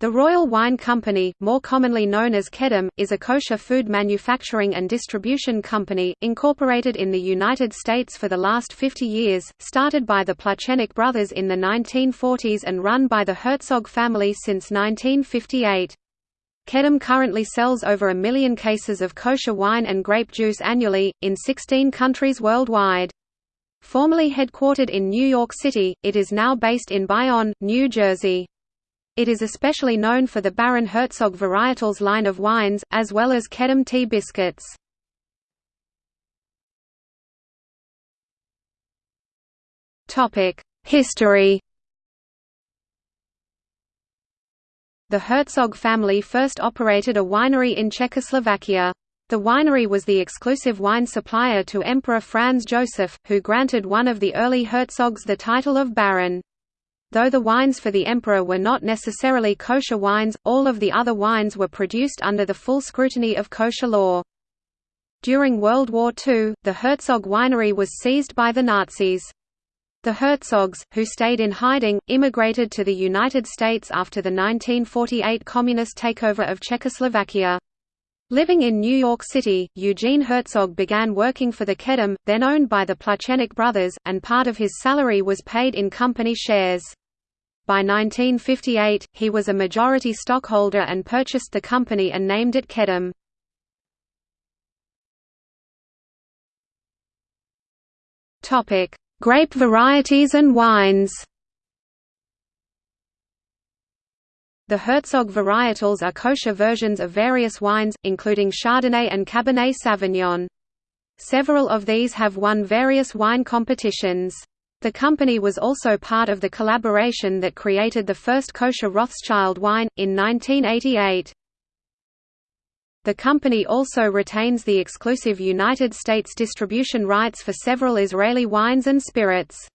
The Royal Wine Company, more commonly known as Kedem, is a kosher food manufacturing and distribution company, incorporated in the United States for the last 50 years, started by the Plachenik brothers in the 1940s and run by the Herzog family since 1958. Kedem currently sells over a million cases of kosher wine and grape juice annually, in 16 countries worldwide. Formerly headquartered in New York City, it is now based in Bayonne, New Jersey. It is especially known for the Baron Herzog varietals line of wines, as well as Kedem tea biscuits. History The Herzog family first operated a winery in Czechoslovakia. The winery was the exclusive wine supplier to Emperor Franz Joseph, who granted one of the early Herzogs the title of Baron. Though the wines for the emperor were not necessarily kosher wines, all of the other wines were produced under the full scrutiny of kosher law. During World War II, the Herzog winery was seized by the Nazis. The Herzogs, who stayed in hiding, immigrated to the United States after the 1948 communist takeover of Czechoslovakia. Living in New York City, Eugene Herzog began working for the Kedem, then owned by the Plachenik brothers, and part of his salary was paid in company shares. By 1958, he was a majority stockholder and purchased the company and named it Kedem. Grape varieties and wines The Herzog varietals are kosher versions of various wines, including Chardonnay and Cabernet Sauvignon. Several of these have won various wine competitions. The company was also part of the collaboration that created the first kosher Rothschild wine, in 1988. The company also retains the exclusive United States distribution rights for several Israeli wines and spirits.